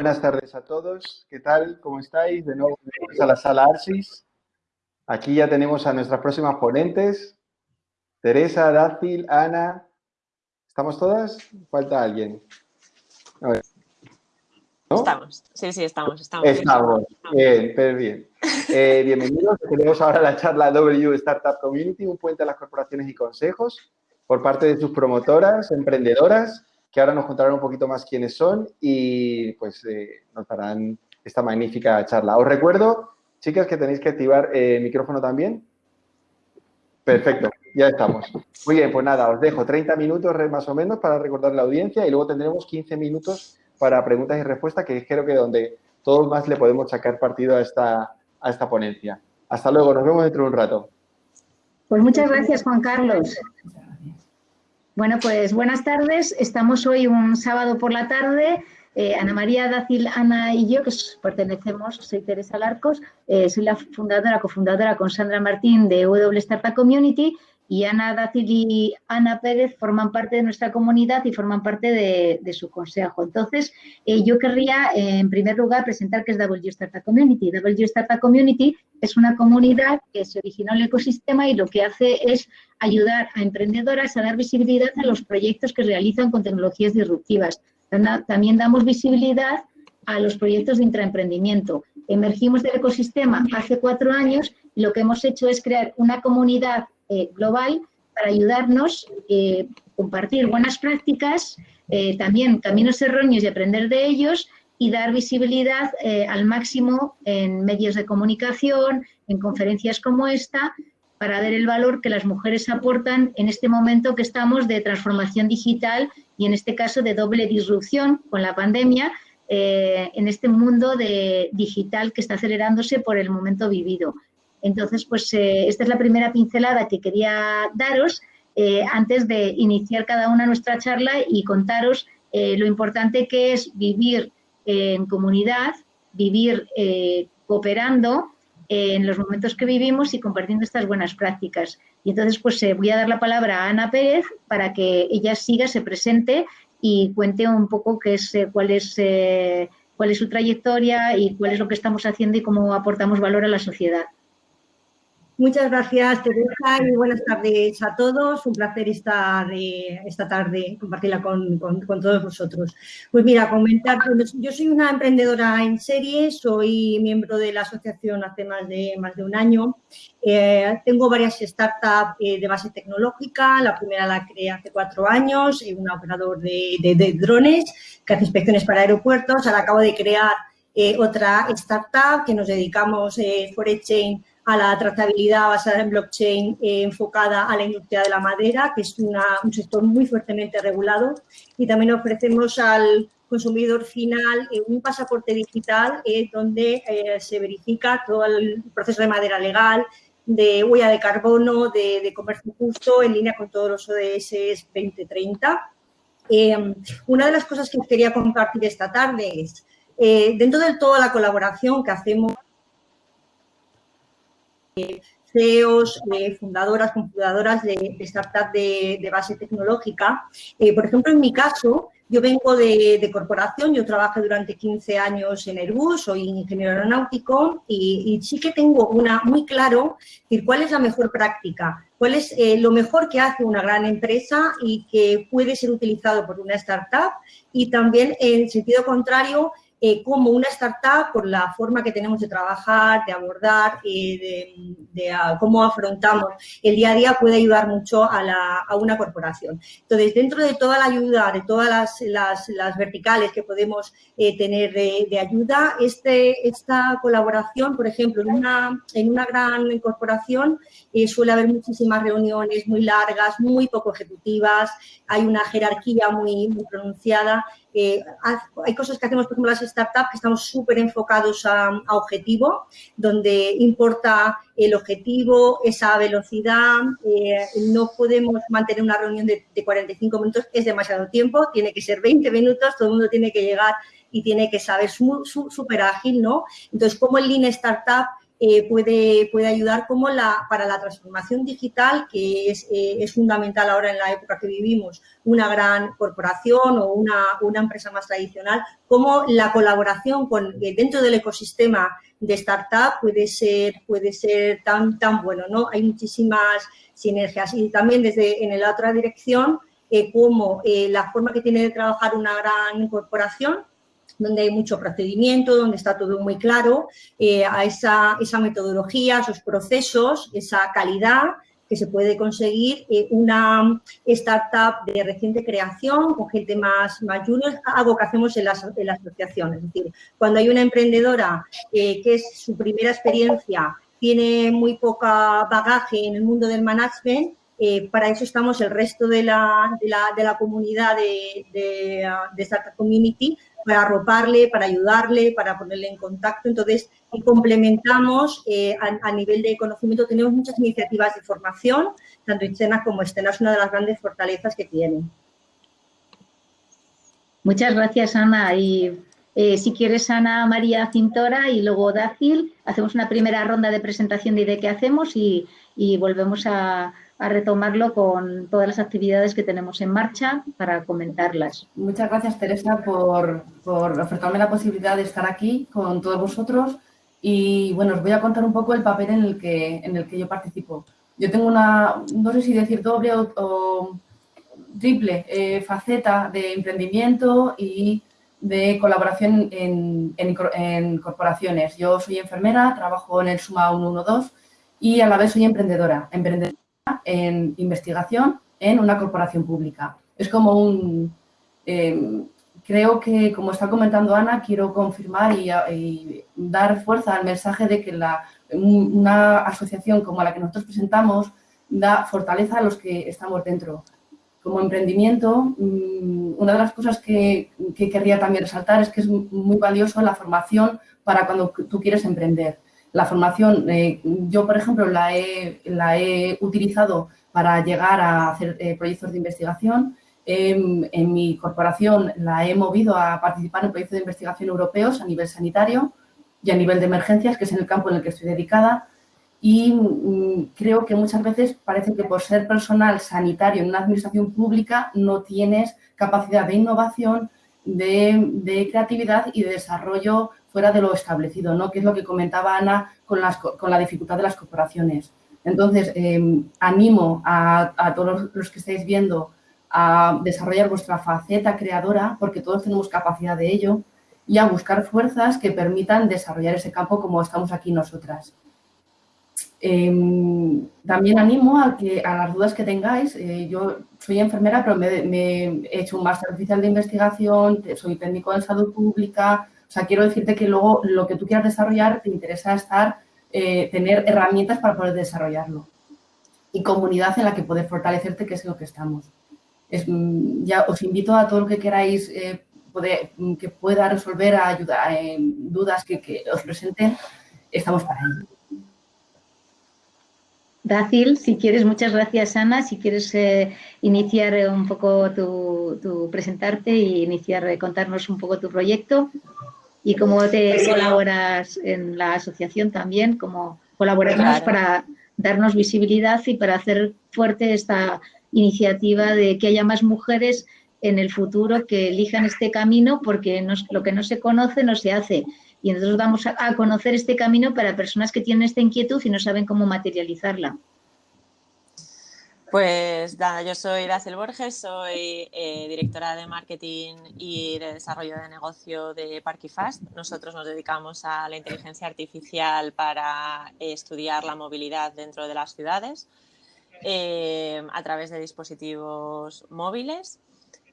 Buenas tardes a todos. ¿Qué tal? ¿Cómo estáis? De nuevo a la sala Arsis. Aquí ya tenemos a nuestras próximas ponentes. Teresa, Dácil, Ana. ¿Estamos todas? Falta alguien. Estamos, sí, sí, estamos. Estamos, estamos. bien, pero bien. Eh, bienvenidos, tenemos ahora la charla W Startup Community, un puente a las corporaciones y consejos por parte de sus promotoras, emprendedoras, que ahora nos contarán un poquito más quiénes son y pues eh, nos darán esta magnífica charla. Os recuerdo, chicas, que tenéis que activar eh, el micrófono también. Perfecto, ya estamos. Muy bien, pues nada, os dejo 30 minutos más o menos para recordar la audiencia y luego tendremos 15 minutos para preguntas y respuestas, que creo que donde todos más le podemos sacar partido a esta, a esta ponencia. Hasta luego, nos vemos dentro de un rato. Pues muchas gracias, Juan Carlos. Bueno, pues buenas tardes. Estamos hoy un sábado por la tarde. Eh, Ana María Dacil, Ana y yo, que pertenecemos, soy Teresa Larcos, eh, soy la fundadora, cofundadora con Sandra Martín de W Startup Community y Ana Dacil y Ana Pérez forman parte de nuestra comunidad y forman parte de, su consejo. Entonces, eh, yo querría, en primer lugar, presentar qué es W Startup Community. W Startup Community es una comunidad que se originó en el ecosistema y lo que hace es ayudar a emprendedoras a dar visibilidad a los proyectos que realizan con tecnologías disruptivas. También damos visibilidad a los proyectos de intraemprendimiento. Emergimos del ecosistema hace cuatro años y lo que hemos hecho es crear una comunidad eh, global para ayudarnos, eh, compartir buenas prácticas, eh, también caminos erróneos y aprender de ellos y dar visibilidad al máximo en medios de comunicación, en conferencias como esta, para ver el valor que las mujeres aportan en este momento que estamos de transformación digital y en este caso de doble disrupción con la pandemia, en este mundo de digital que está acelerándose por el momento vivido. Entonces, pues eh, esta es la primera pincelada que quería daros eh, antes de iniciar cada una nuestra charla y contaros eh, lo importante que es vivir en comunidad, vivir cooperando en los momentos que vivimos y compartiendo estas buenas prácticas. Y entonces, pues voy a dar la palabra a Ana Pérez para que ella siga, se presente y cuente un poco qué es, cuál, es, cuál es su trayectoria y cuál es lo que estamos haciendo y cómo aportamos valor a la sociedad. Muchas gracias, Teresa, y buenas tardes a todos. Un placer estar eh, esta tarde, compartirla con, todos vosotros. Pues mira, comentar, yo soy una emprendedora en serie, soy miembro de la asociación hace más de, más de un año. Eh, tengo varias startups eh, de base tecnológica, la primera la creé hace cuatro años, un operador de, drones que hace inspecciones para aeropuertos. Ahora acabo de crear otra startup que nos dedicamos, eh, Forechain, a la trazabilidad basada en blockchain eh, enfocada a la industria de la madera, que es un sector muy fuertemente regulado. Y también ofrecemos al consumidor final eh, un pasaporte digital eh, donde se verifica todo el proceso de madera legal, de huella de carbono, de, comercio justo, en línea con todos los ODS 2030. una de las cosas que quería compartir esta tarde es, dentro de toda la colaboración que hacemos CEOs, eh, fundadoras, fundadoras de, startups de, base tecnológica. Eh, por ejemplo, en mi caso, yo vengo de, corporación, yo trabajé durante 15 años en Airbus, soy ingeniero aeronáutico y, sí que tengo una muy claro cuál es la mejor práctica, cuál es eh, lo mejor que hace una gran empresa y que puede ser utilizado por una startup y también en sentido contrario, eh, como una startup, por la forma que tenemos de trabajar, de abordar, eh, de, cómo afrontamos el día a día, puede ayudar mucho a, una corporación. Entonces, dentro de toda la ayuda, de todas las, verticales que podemos eh, tener de, ayuda, este, esta colaboración, por ejemplo, en una, en una gran corporación suele haber muchísimas reuniones muy largas, muy poco ejecutivas, hay una jerarquía muy, muy pronunciada hay cosas que hacemos, por ejemplo, las startups, que estamos súper enfocados a, objetivo, donde importa el objetivo, esa velocidad, eh, no podemos mantener una reunión de, 45 minutos, es demasiado tiempo, tiene que ser 20 minutos, todo el mundo tiene que llegar y tiene que saber súper ágil, ¿no? Entonces, como el Lean Startup eh, puede, puede ayudar como la, para la transformación digital, que es, eh, es, fundamental ahora en la época que vivimos, una gran corporación o una, una empresa más tradicional, como la colaboración con, dentro del ecosistema de startup puede ser, puede ser tan, tan bueno, ¿no? Hay muchísimas sinergias y también desde en la otra dirección, eh, como la forma que tiene de trabajar una gran corporación donde hay mucho procedimiento, donde está todo muy claro, eh, a esa, esa, metodología, esos procesos, esa calidad que se puede conseguir eh, una startup de reciente creación con gente más, más junior, algo que hacemos en las, en asociaciones. Es decir, cuando hay una emprendedora eh, que es su primera experiencia, tiene muy poca bagaje en el mundo del management, para eso estamos el resto de la, de la, de la comunidad de, de, de, Startup Community para arroparle, para ayudarle, para ponerle en contacto. Entonces, y complementamos eh, a, nivel de conocimiento. Tenemos muchas iniciativas de formación, tanto internas como externas, es una de las grandes fortalezas que tienen. Muchas gracias, Ana. Y eh, si quieres, Ana María Cintora y luego Dácil, hacemos una primera ronda de presentación de qué hacemos y volvemos a, a retomarlo con todas las actividades que tenemos en marcha para comentarlas. Muchas gracias, Teresa, por, por ofrecerme la posibilidad de estar aquí con todos vosotros y, bueno, os voy a contar un poco el papel en el que, en el que yo participo. Yo tengo una, no sé si decir doble o, triple eh, faceta de emprendimiento y de colaboración en, en, en, corporaciones. Yo soy enfermera, trabajo en el SUMA 112 y a la vez soy emprendedora. emprendedora en investigación en una corporación pública. Es como un... Eh, creo que, como está comentando Ana, quiero confirmar y, dar fuerza al mensaje de que la, una asociación como la que nosotros presentamos da fortaleza a los que estamos dentro. Como emprendimiento, mm, una de las cosas que, que querría también resaltar es que es muy valioso la formación para cuando tú quieres emprender. La formación, eh, yo por ejemplo la he, la he, utilizado para llegar a hacer eh, proyectos de investigación. en mi corporación la he movido a participar en proyectos de investigación europeos a nivel sanitario y a nivel de emergencias, que es en el campo en el que estoy dedicada. Y mm, creo que muchas veces parece que por ser personal sanitario en una administración pública no tienes capacidad de innovación, de, de creatividad y de desarrollo fuera de lo establecido, ¿no? que es lo que comentaba Ana con, las, con la dificultad de las corporaciones. Entonces, em, animo a, todos los que estáis viendo a desarrollar vuestra faceta creadora, porque todos tenemos capacidad de ello, y a buscar fuerzas que permitan desarrollar ese campo como estamos aquí nosotras. Em, también animo a, que, a las dudas que tengáis. Eh, yo soy enfermera, pero me, me, he hecho un máster oficial de investigación, soy técnico en salud pública, o sea, quiero decirte que luego lo que tú quieras desarrollar te interesa estar, eh, tener herramientas para poder desarrollarlo. Y comunidad en la que poder fortalecerte, que es lo que estamos. Mm, ya os invito a todo lo que queráis eh, mm, que pueda resolver, a ayudar, eh, dudas que, os presenten, estamos para ello. Dacil, si quieres, muchas gracias Ana, si quieres iniciar un poco tu, presentarte y iniciar, contarnos un poco tu proyecto y cómo te colaboras en la asociación también, cómo colaboramos para darnos visibilidad y para hacer fuerte esta iniciativa de que haya más mujeres en el futuro que elijan este camino porque lo que no se conoce no se hace. Y nosotros vamos a conocer este camino para personas que tienen esta inquietud y no saben cómo materializarla. Pues nada, yo soy Racel Borges, soy eh, directora de marketing y de desarrollo de negocio de Parkifast. Nosotros nos dedicamos a la inteligencia artificial para estudiar la movilidad dentro de las ciudades eh, a través de dispositivos móviles.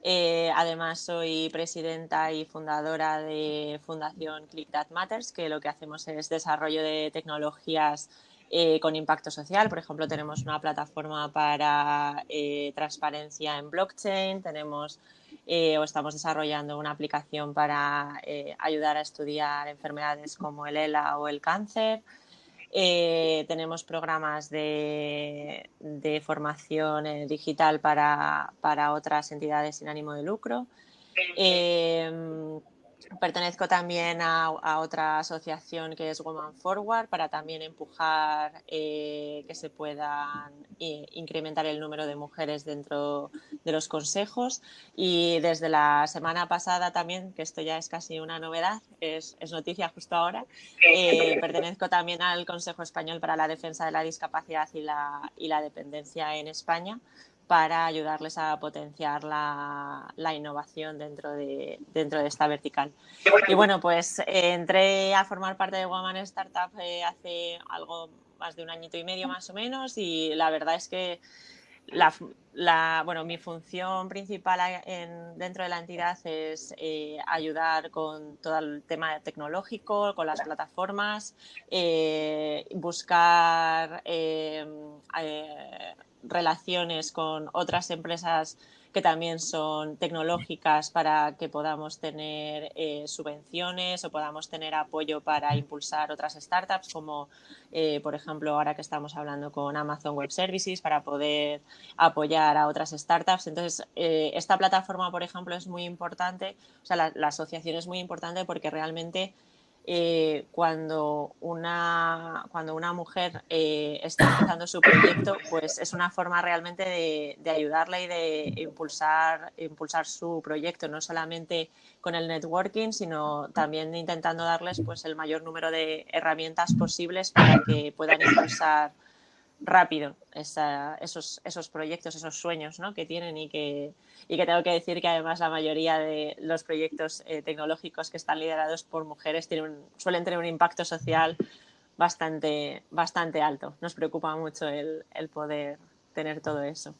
Eh, además, soy presidenta y fundadora de Fundación Click That Matters, que lo que hacemos es desarrollo de tecnologías eh, con impacto social. Por ejemplo, tenemos una plataforma para eh, transparencia en blockchain, tenemos eh, o estamos desarrollando una aplicación para ayudar a estudiar enfermedades como el ELA o el cáncer. tenemos programas de, de formación digital para, para, otras entidades sin ánimo de lucro. Pertenezco también a, otra asociación que es Woman Forward para también empujar eh, que se puedan eh, incrementar el número de mujeres dentro de los consejos. Y desde la semana pasada también, que esto ya es casi una novedad, es, noticia justo ahora, eh, pertenezco también al Consejo Español para la Defensa de la Discapacidad y la, y la Dependencia en España para ayudarles a potenciar la, innovación dentro de, dentro de esta vertical. Y bueno, pues eh, entré a formar parte de Woman Startup eh, hace algo más de un añito y medio más o menos y la verdad es que la, bueno, mi función principal dentro de la entidad es eh, ayudar con todo el tema tecnológico, con las plataformas, buscar relaciones con otras empresas que también son tecnológicas para que podamos tener eh, subvenciones o podamos tener apoyo para impulsar otras startups, como eh, por ejemplo ahora que estamos hablando con Amazon Web Services para poder apoyar a otras startups. Entonces, eh, esta plataforma, por ejemplo, es muy importante, o sea, la asociación es muy importante porque realmente eh, cuando, una, cuando una mujer eh, está empezando su proyecto, pues es una forma realmente de, de ayudarla y de impulsar, impulsar su proyecto, no solamente con el networking, sino también intentando darles pues, el mayor número de herramientas posibles para que puedan impulsar rápido esos, esos proyectos, esos sueños ¿no? que tienen y que, y que tengo que decir que además la mayoría de los proyectos eh, tecnológicos que están liderados por mujeres tienen suelen tener un impacto social bastante, bastante alto. Nos preocupa mucho el, poder tener todo eso.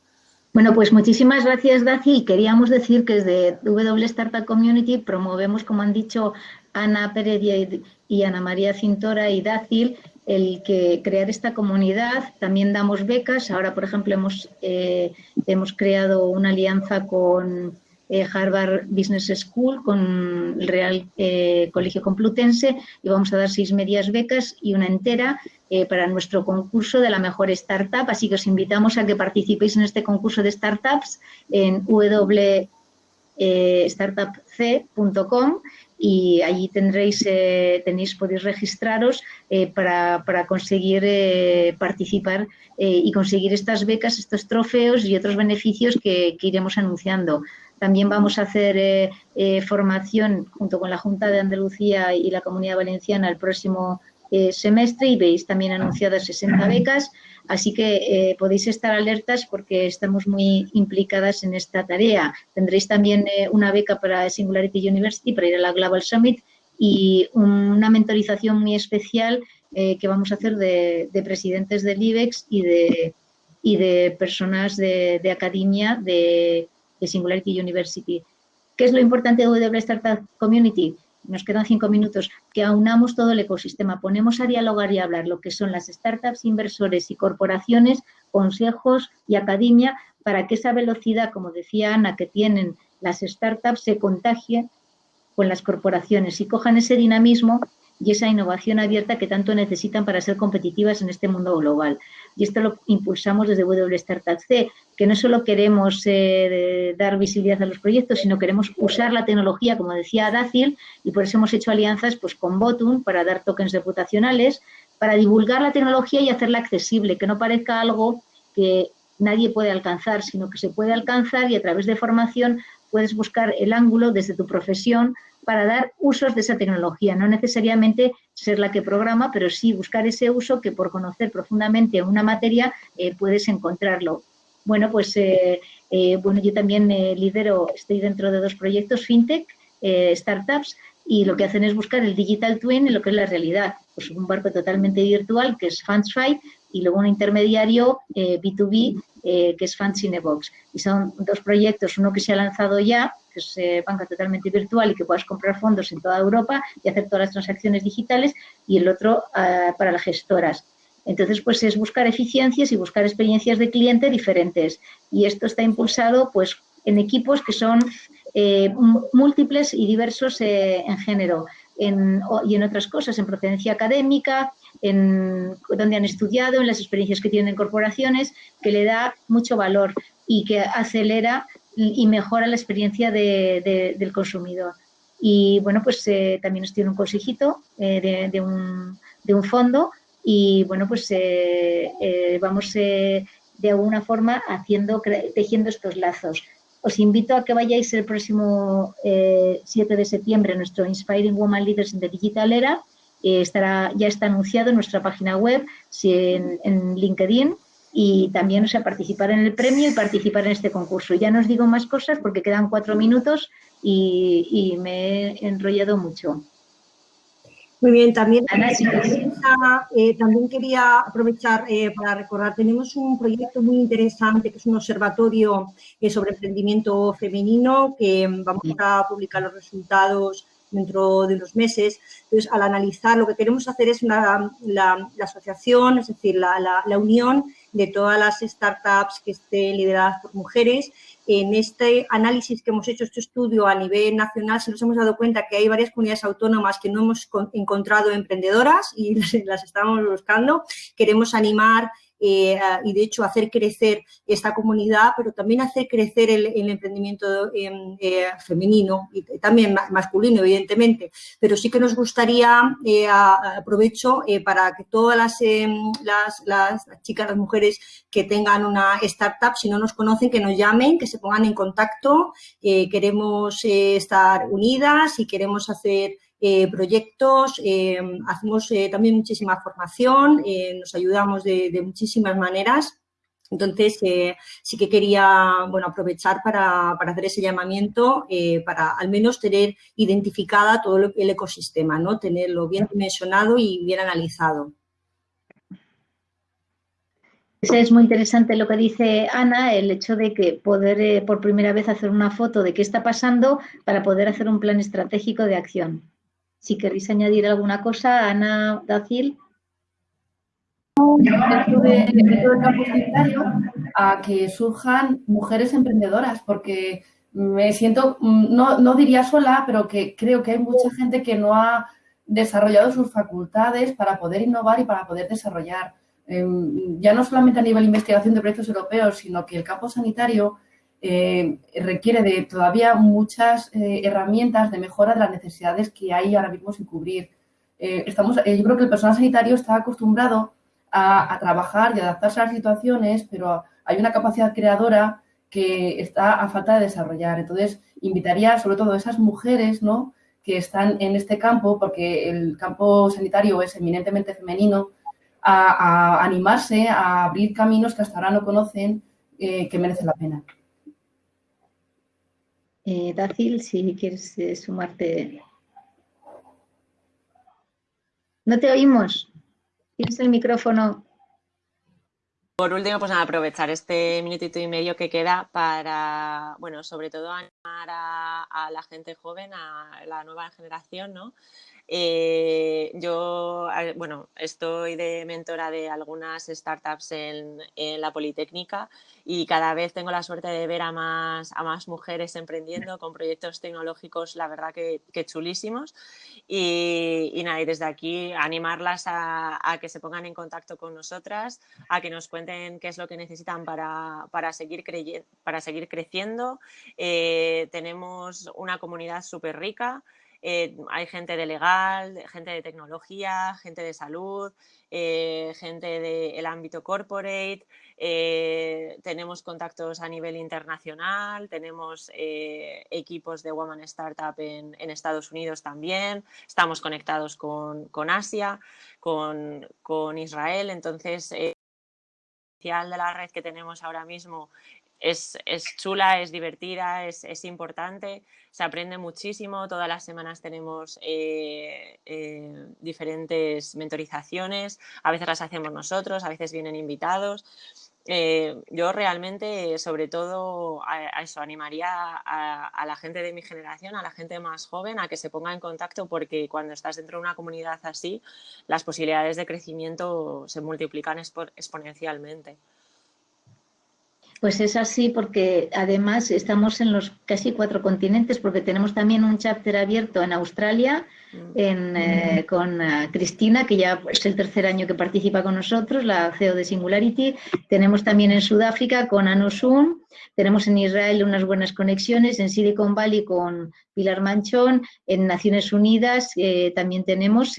Bueno, pues muchísimas gracias, Daci. Queríamos decir que desde W Startup Community promovemos, como han dicho Ana Pérez y Ana María Cintora y Dacil, el que crear esta comunidad. También damos becas. Ahora, por ejemplo, hemos, eh, hemos creado una alianza con eh, Harvard Business School, con el Real eh, Colegio Complutense y vamos a dar seis medias becas y una entera para nuestro concurso de la mejor startup. Así que os invitamos a que participéis en este concurso de startups en www.startupc.com y allí tendréis, eh, tenéis, podéis registraros eh, para, conseguir eh, participar y conseguir estas becas, estos trofeos y otros beneficios que, iremos anunciando. También vamos a hacer formación junto con la Junta de Andalucía y la Comunidad Valenciana el próximo semestre y veis también anunciadas 60 becas Así que eh, podéis estar alertas porque estamos muy implicadas en esta tarea. Tendréis también eh, una beca para Singularity University para ir a la Global Summit y una mentorización muy especial eh, que vamos a hacer de, presidentes del IBEX y de, y de personas de, academia de, de, Singularity University. ¿Qué es lo importante de W Startup Community? Nos quedan cinco minutos, que aunamos todo el ecosistema, ponemos a dialogar y a hablar lo que son las startups, inversores y corporaciones, consejos y academia, para que esa velocidad, como decía Ana, que tienen las startups se contagie con las corporaciones y cojan ese dinamismo y esa innovación abierta que tanto necesitan para ser competitivas en este mundo global. Y esto lo impulsamos desde W Startup C, que no solo queremos eh, dar visibilidad a los proyectos, sino queremos usar la tecnología, como decía Dacil, y por eso hemos hecho alianzas pues, con Botum para dar tokens reputacionales, para divulgar la tecnología y hacerla accesible, que no parezca algo que nadie puede alcanzar, sino que se puede alcanzar y a través de formación puedes buscar el ángulo desde tu profesión para dar usos de esa tecnología, no necesariamente ser la que programa, pero sí buscar ese uso que por conocer profundamente una materia eh, puedes encontrarlo. Bueno, pues eh, eh, bueno, yo también lidero, estoy dentro de dos proyectos FinTech, startups, y lo que hacen es buscar el digital twin en lo que es la realidad. Pues un barco totalmente virtual que es FundsFi y luego un intermediario B2B que es Fundcinebox. Y son dos proyectos, uno que se ha lanzado ya, que es eh, banca totalmente virtual y que puedas comprar fondos en toda Europa y hacer todas las transacciones digitales, y el otro ah, para las gestoras. Entonces, pues es buscar eficiencias y buscar experiencias de cliente diferentes. Y esto está impulsado pues en equipos que son eh, múltiples y diversos eh, en género y en otras cosas, en procedencia académica, en donde han estudiado, en las experiencias que tienen en corporaciones, que le da mucho valor y que acelera y mejora la experiencia del consumidor. Y bueno, pues eh, también estoy en un consejito de, un, de, un, fondo y bueno, pues vamos de alguna forma haciendo, tejiendo estos lazos. Os invito a que vayáis el próximo 7 de septiembre a nuestro Inspiring Woman Leaders in the Digital Era. estará, ya está anunciado en nuestra página web, en, en LinkedIn y también o sea, participar en el premio y participar en este concurso. Ya no os digo más cosas porque quedan cuatro minutos y, me he enrollado mucho. Muy bien, también, eh, también quería aprovechar eh, para recordar, tenemos un proyecto muy interesante que es un observatorio eh, sobre emprendimiento femenino que vamos a publicar los resultados dentro de unos meses. Entonces, al analizar, lo que queremos hacer es una, la, asociación, es decir, la, la, unión de todas las startups que estén lideradas por mujeres. En este análisis que hemos hecho, este estudio a nivel nacional, se nos hemos dado cuenta que hay varias comunidades autónomas que no hemos encontrado emprendedoras y las estamos buscando. Queremos animar eh, y de hecho hacer crecer esta comunidad, pero también hacer crecer el, emprendimiento em, eh, femenino y también masculino, evidentemente. Pero sí que nos gustaría, eh, aprovecho para que todas em, las, las, chicas, las mujeres que tengan una startup, si no nos conocen, que nos llamen, que se pongan en contacto. queremos estar unidas y queremos hacer eh, proyectos, eh, hacemos eh, también muchísima formación, nos ayudamos de, muchísimas maneras. Entonces, sí que quería bueno, aprovechar para, hacer ese llamamiento para al menos tener identificada todo el ecosistema, ¿no? tenerlo bien dimensionado y bien analizado. Es muy interesante lo que dice Ana, el hecho de que poder por primera vez hacer una foto de qué está pasando para poder hacer un plan estratégico de acción. Si queréis añadir alguna cosa, Ana Dacil. Del campo sanitario, a que surjan mujeres emprendedoras, porque me siento, no, no diría sola, pero que creo que hay mucha gente que no ha desarrollado sus facultades para poder innovar y para poder desarrollar. Em, ya no solamente a nivel de investigación de proyectos europeos, sino que el campo sanitario eh, requiere de todavía muchas eh, herramientas de mejora de las necesidades que hay ahora mismo sin cubrir. Eh, estamos, yo creo que el personal sanitario está acostumbrado a, trabajar y adaptarse a las situaciones, pero hay una capacidad creadora que está a falta de desarrollar. Entonces, invitaría sobre todo a esas mujeres ¿no? que están en este campo, porque el campo sanitario es eminentemente femenino, a, a animarse a abrir caminos que hasta ahora no conocen que merecen la pena. Eh, Dacil, si quieres eh, sumarte. No te oímos. Tienes el micrófono. Por último, pues aprovechar este minutito y medio que queda para, bueno, sobre todo animar a, a la gente joven, a la nueva generación, ¿no? Eh, yo, bueno, estoy de mentora de algunas startups en, la Politécnica y cada vez tengo la suerte de ver a más, a más mujeres emprendiendo con proyectos tecnológicos, la verdad que, chulísimos. Y, nada, y desde aquí animarlas a, que se pongan en contacto con nosotras, a que nos cuenten qué es lo que necesitan para, para, seguir, para seguir creciendo. Eh, tenemos una comunidad súper rica. Eh, hay gente de legal, gente de tecnología, gente de salud, eh, gente del ámbito corporate, eh, tenemos contactos a nivel internacional, tenemos equipos de Woman Startup en, Estados Unidos también, estamos conectados con, Asia, con, con, Israel, entonces el de la red que tenemos ahora mismo es, chula, es divertida, es, importante, se aprende muchísimo, todas las semanas tenemos eh, eh, diferentes mentorizaciones, a veces las hacemos nosotros, a veces vienen invitados. Eh, yo realmente, sobre todo, a, eso animaría a, la gente de mi generación, a la gente más joven, a que se ponga en contacto porque cuando estás dentro de una comunidad así, las posibilidades de crecimiento se multiplican exponencialmente. Pues es así porque además estamos en los casi cuatro continentes porque tenemos también un chapter abierto en Australia mm. eh, con eh, Cristina, que ya es el tercer año que participa con nosotros, la CEO de Singularity. Tenemos también en Sudáfrica con Anosun, tenemos en Israel unas buenas conexiones, en Silicon Valley con Pilar Manchón, en Naciones Unidas eh, también tenemos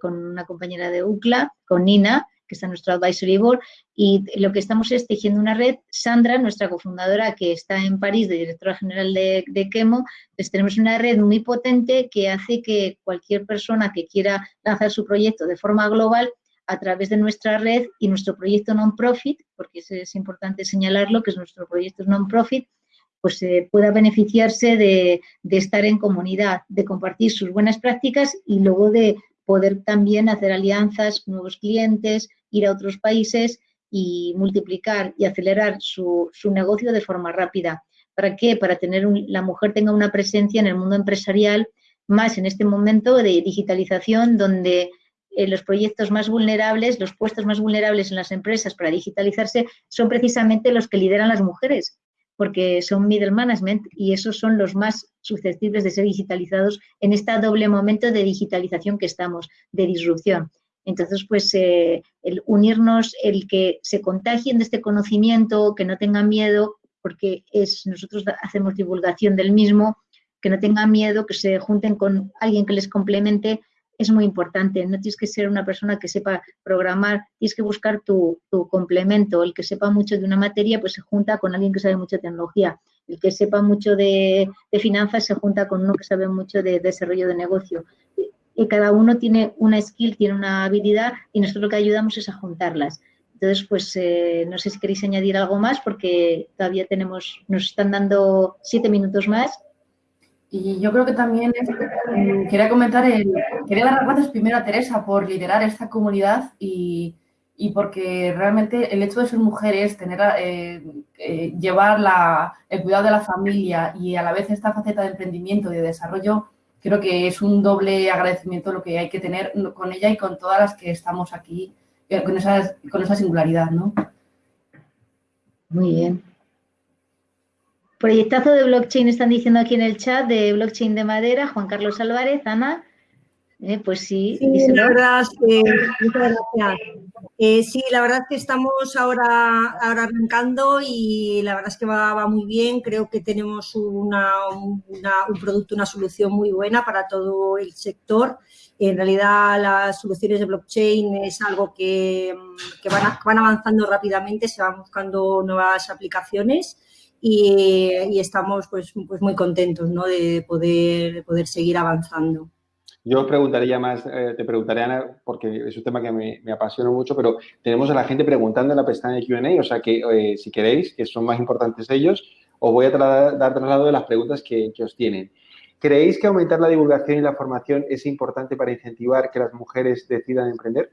con una compañera de UCLA, con Nina, que está en nuestro advisory board, y lo que estamos es tejiendo una red. Sandra, nuestra cofundadora, que está en París, de directora general de, de Quemo, pues tenemos una red muy potente que hace que cualquier persona que quiera lanzar su proyecto de forma global a través de nuestra red y nuestro proyecto non-profit, porque es, importante señalarlo, que es nuestro proyecto non-profit, pues eh, pueda beneficiarse de, estar en comunidad, de compartir sus buenas prácticas y luego de poder también hacer alianzas, nuevos clientes, ir a otros países y multiplicar y acelerar su, negocio de forma rápida. ¿Para qué? Para tener la mujer tenga una presencia en el mundo empresarial, más en este momento de digitalización, donde eh, los proyectos más vulnerables, los puestos más vulnerables en las empresas para digitalizarse son precisamente los que lideran las mujeres, porque son middle management y esos son los más susceptibles de ser digitalizados en este doble momento de digitalización que estamos, de disrupción. Entonces, pues eh, el unirnos, el que se contagien de este conocimiento, que no tengan miedo, porque es, nosotros hacemos divulgación del mismo, que no tengan miedo, que se junten con alguien que les complemente, es muy importante. No tienes que ser una persona que sepa programar, tienes que buscar tu, complemento. El que sepa mucho de una materia, pues se junta con alguien que sabe mucho de tecnología. El que sepa mucho de, de finanzas se junta con uno que sabe mucho de desarrollo de negocio y cada uno tiene una skill, tiene una habilidad y nosotros lo que ayudamos es a juntarlas. Entonces, pues eh, no sé si queréis añadir algo más porque todavía tenemos, nos están dando siete minutos más. Y yo creo que también mm, quería comentar, el, quería dar las gracias primero a Teresa por liderar esta comunidad y, y porque realmente el hecho de ser mujeres, tener, eh, eh, llevar la, el cuidado de la familia y a la vez esta faceta de emprendimiento y de desarrollo creo que es un doble agradecimiento lo que hay que tener con ella y con todas las que estamos aquí, eh, con esa, con esa singularidad, ¿no? Muy bien. Proyectazo de blockchain están diciendo aquí en el chat de blockchain de madera, Juan Carlos Álvarez, Ana. Eh, pues sí. sí la verdad es que, muchas gracias. Eh, sí, la verdad es que estamos ahora, ahora arrancando y la verdad es que va, muy bien. Creo que tenemos una, un producto, una solución muy buena para todo el sector. En realidad, las soluciones de blockchain es algo que, van, van, avanzando rápidamente, se van buscando nuevas aplicaciones y, estamos pues, pues muy contentos ¿no? de, poder, de poder seguir avanzando. Yo preguntaría más, eh, te preguntaré, Ana, porque es un tema que me, apasiona mucho, pero tenemos a la gente preguntando en la pestaña de Q&A, o sea que eh, si queréis, que son más importantes ellos, os voy a dar traslado de las preguntas que, que, os tienen. ¿Creéis que aumentar la divulgación y la formación es importante para incentivar que las mujeres decidan emprender?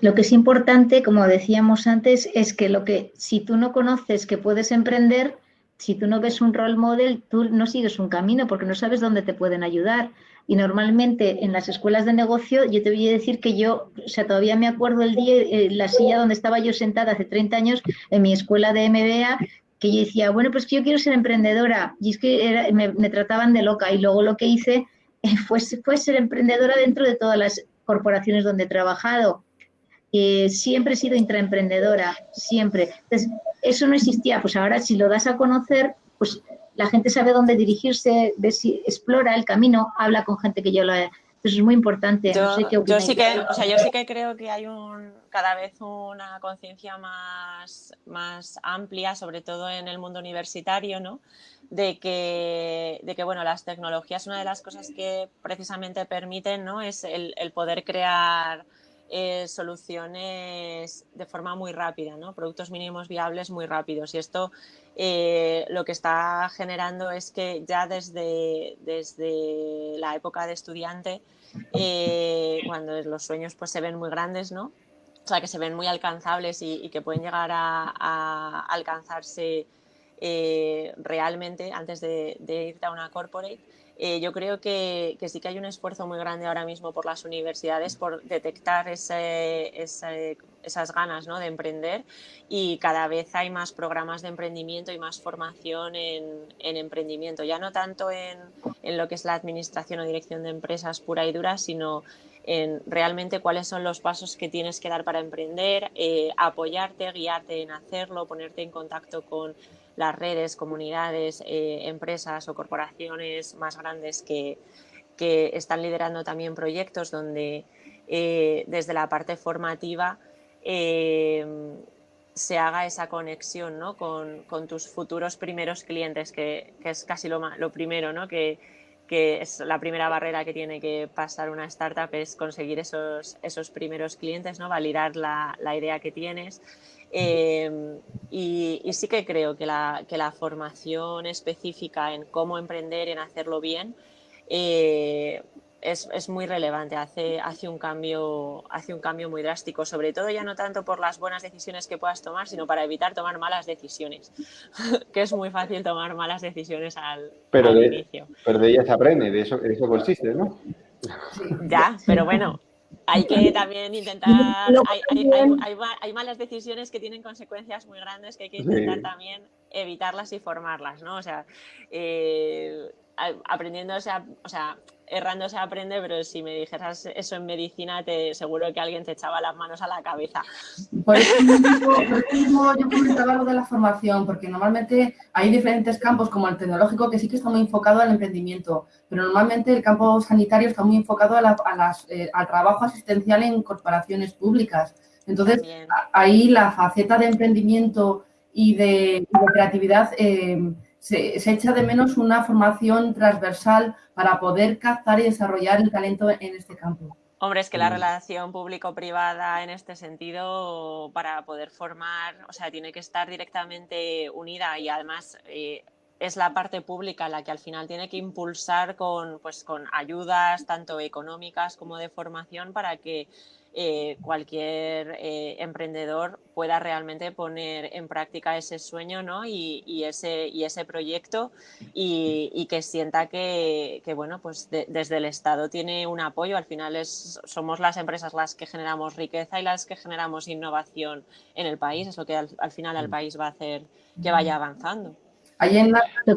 Lo que es importante, como decíamos antes, es que lo que si tú no conoces que puedes emprender, si tú no ves un role model, tú no sigues un camino porque no sabes dónde te pueden ayudar. Y normalmente en las escuelas de negocio, yo te voy a decir que yo, o sea, todavía me acuerdo el día, eh, la silla donde estaba yo sentada hace 30 años en mi escuela de MBA, que yo decía, bueno, pues yo quiero ser emprendedora. Y es que me, trataban de loca. Y luego lo que hice fue ser emprendedora dentro de todas las corporaciones donde he trabajado. Eh, siempre he sido intraemprendedora, siempre. Entonces, eso no existía, pues ahora si lo das a conocer, pues la gente sabe dónde dirigirse, ve si explora el camino, habla con gente que yo lo he... Eso es muy importante. Yo, sí que, o sea, yo sí que creo que hay un, cada vez una conciencia más, más amplia, sobre todo en el mundo universitario, ¿no? De que, de que, bueno, las tecnologías, una de las cosas que precisamente permiten, ¿no? Es el, el poder crear eh, soluciones de forma muy rápida, ¿no? productos mínimos viables muy rápidos. Y esto eh, lo que está generando es que ya desde, desde la época de estudiante, eh, cuando los sueños pues, se ven muy grandes, ¿no? o sea, que se ven muy alcanzables y, que pueden llegar a, alcanzarse realmente antes de, de irte a una corporate, eh, yo creo que, sí que hay un esfuerzo muy grande ahora mismo por las universidades por detectar esas ganas ¿no? de emprender y cada vez hay más programas de emprendimiento y más formación en, emprendimiento, ya no tanto en, lo que es la administración o dirección de empresas pura y dura, sino en realmente cuáles son los pasos que tienes que dar para emprender, eh, apoyarte, guiarte en hacerlo, ponerte en contacto con las redes, comunidades, eh, empresas o corporaciones más grandes que, están liderando también proyectos donde eh, desde la parte formativa eh, se haga esa conexión con, tus futuros primeros clientes, que, es casi lo, lo primero, ¿no? que, es la primera barrera que tiene que pasar una startup, es conseguir esos, esos primeros clientes, ¿no? validar la, la idea que tienes. Em, y, sí que creo que la, que la, formación específica en cómo emprender, en hacerlo bien, eh, es, es, muy relevante, hace, hace, un cambio, hace un cambio muy drástico, sobre todo ya no tanto por las buenas decisiones que puedas tomar, sino para evitar tomar malas decisiones, que es muy fácil tomar malas decisiones al, pero de, inicio. Pero de ellas se aprende, de eso, de eso consiste, ¿no? Ya, pero bueno, hay que también intentar, hay, malas decisiones que tienen consecuencias muy grandes que hay que intentar también evitarlas y formarlas, ¿no? O sea, eh, aprendiéndose, o sea, errando se aprende, pero si me dijeras eso en medicina, te seguro que alguien te echaba las manos a la cabeza. Por eso mismo, yo comentaba lo de la formación, porque normalmente hay diferentes campos, como el tecnológico, que sí que está muy enfocado al emprendimiento, pero normalmente el campo sanitario está muy enfocado a, las, eh, al trabajo asistencial en corporaciones públicas. Entonces, ahí la faceta de emprendimiento y de, creatividad... Eh, se, echa de menos una formación transversal para poder captar y desarrollar el talento en este campo. Hombre, es que la mm. relación público-privada en este sentido, para poder formar, o sea, tiene que estar directamente unida y además eh, es la parte pública la que al final tiene que impulsar con, pues, con ayudas tanto económicas como de formación para que eh, cualquier eh, emprendedor pueda realmente poner en práctica ese sueño ¿no? y, ese, y ese proyecto y, que sienta que, bueno, pues desde el Estado tiene un apoyo. Al final es, somos las empresas las que generamos riqueza y las que generamos innovación en el país. Es lo que al, al final al país va a hacer que vaya avanzando. Ahí en la, lo